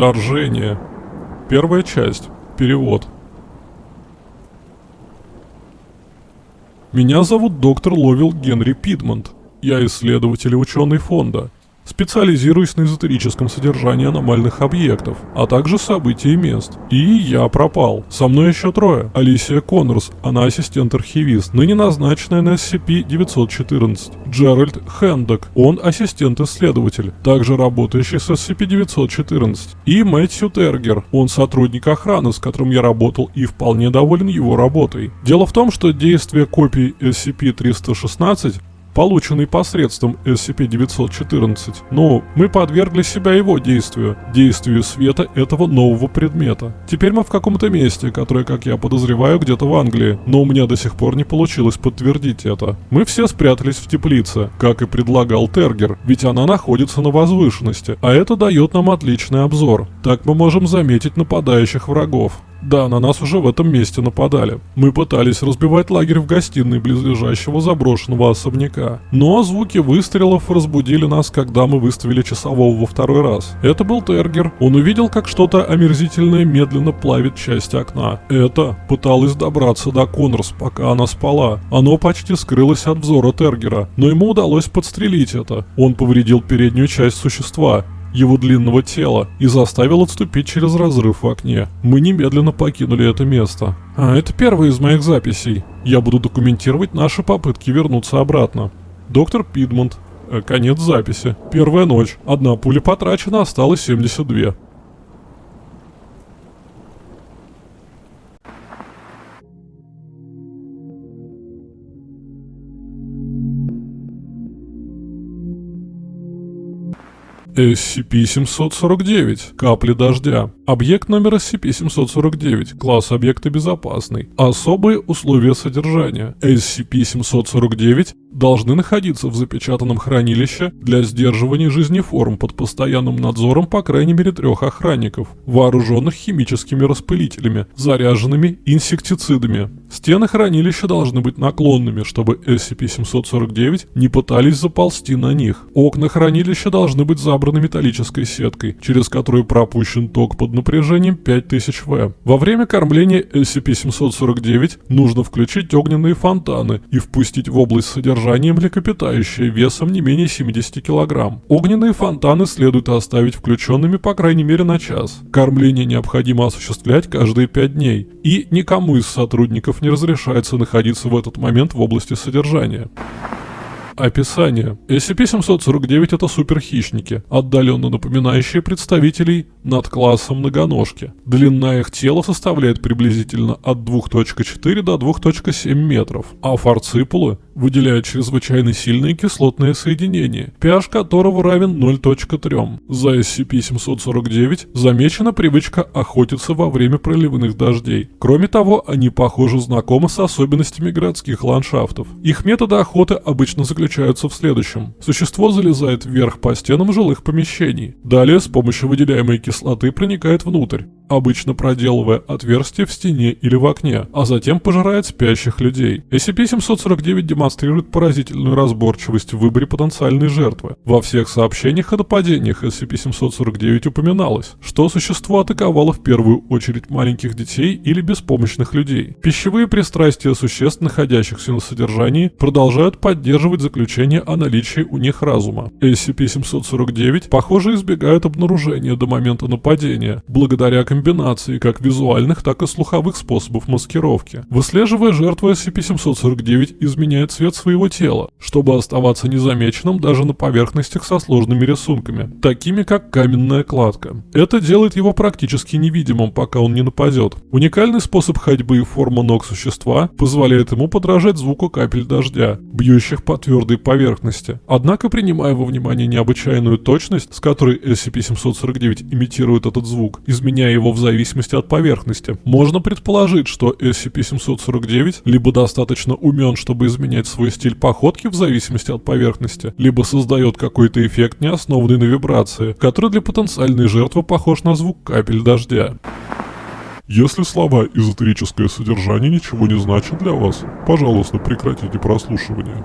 Вторжение. Первая часть. Перевод. Меня зовут доктор Ловил Генри Питмонт. Я исследователь и ученый фонда. Специализируюсь на эзотерическом содержании аномальных объектов, а также событий и мест. И я пропал. Со мной еще трое. Алисия Коннорс, она ассистент-архивист, ныне назначенная на SCP-914. Джеральд Хэндок, он ассистент-исследователь, также работающий с SCP-914. И Мэтью Тергер, он сотрудник охраны, с которым я работал и вполне доволен его работой. Дело в том, что действие копий SCP-316 полученный посредством SCP-914, но мы подвергли себя его действию, действию света этого нового предмета. Теперь мы в каком-то месте, которое, как я подозреваю, где-то в Англии, но у меня до сих пор не получилось подтвердить это. Мы все спрятались в теплице, как и предлагал Тергер, ведь она находится на возвышенности, а это дает нам отличный обзор. Так мы можем заметить нападающих врагов. Да, на нас уже в этом месте нападали. Мы пытались разбивать лагерь в гостиной близлежащего заброшенного особняка. Но звуки выстрелов разбудили нас, когда мы выставили часового во второй раз. Это был Тергер. Он увидел, как что-то омерзительное медленно плавит часть окна. Это пыталось добраться до Коннорс, пока она спала. Оно почти скрылось от взора Тергера, но ему удалось подстрелить это. Он повредил переднюю часть существа его длинного тела и заставил отступить через разрыв в окне. Мы немедленно покинули это место. А это первая из моих записей. Я буду документировать наши попытки вернуться обратно. Доктор Пидмонт. Э, конец записи. Первая ночь. Одна пуля потрачена, осталось 72. SCP-749. Капли дождя. Объект номер SCP-749. Класс объекта безопасный. Особые условия содержания. SCP-749 должны находиться в запечатанном хранилище для сдерживания жизнеформ под постоянным надзором по крайней мере трех охранников, вооруженных химическими распылителями, заряженными инсектицидами. Стены хранилища должны быть наклонными, чтобы SCP-749 не пытались заползти на них. Окна хранилища должны быть забраны металлической сеткой, через которую пропущен ток под напряжением 5000 В. Во время кормления SCP-749 нужно включить огненные фонтаны и впустить в область содержания млекопитающее весом не менее 70 кг. Огненные фонтаны следует оставить включенными по крайней мере на час. Кормление необходимо осуществлять каждые 5 дней, и никому из сотрудников не разрешается находиться в этот момент в области содержания. Описание. SCP-749 это суперхищники, отдаленно напоминающие представителей над классом многоножки. Длина их тела составляет приблизительно от 2.4 до 2.7 метров, а фарципулы выделяют чрезвычайно сильные кислотные соединения, pH которого равен 0.3. За SCP-749 замечена привычка охотиться во время проливных дождей. Кроме того, они похоже знакомы с особенностями городских ландшафтов. Их методы охоты обычно заключаются в следующем. Существо залезает вверх по стенам жилых помещений. Далее с помощью выделяемой кислоты проникает внутрь обычно проделывая отверстие в стене или в окне, а затем пожирает спящих людей. SCP-749 демонстрирует поразительную разборчивость в выборе потенциальной жертвы. Во всех сообщениях о нападениях SCP-749 упоминалось, что существо атаковало в первую очередь маленьких детей или беспомощных людей. Пищевые пристрастия существ, находящихся на содержании, продолжают поддерживать заключение о наличии у них разума. SCP-749, похоже, избегают обнаружения до момента нападения, благодаря комбинации как визуальных, так и слуховых способов маскировки. Выслеживая жертву SCP-749 изменяет цвет своего тела, чтобы оставаться незамеченным даже на поверхностях со сложными рисунками, такими как каменная кладка. Это делает его практически невидимым, пока он не нападет. Уникальный способ ходьбы и форма ног существа позволяет ему подражать звуку капель дождя, бьющих по твердой поверхности. Однако, принимая во внимание необычайную точность, с которой SCP-749 имитирует этот звук, изменяя его в зависимости от поверхности. Можно предположить, что SCP-749 либо достаточно умен, чтобы изменять свой стиль походки в зависимости от поверхности, либо создает какой-то эффект, не основанный на вибрации, который для потенциальной жертвы похож на звук капель дождя. Если слова «эзотерическое содержание» ничего не значат для вас, пожалуйста, прекратите прослушивание.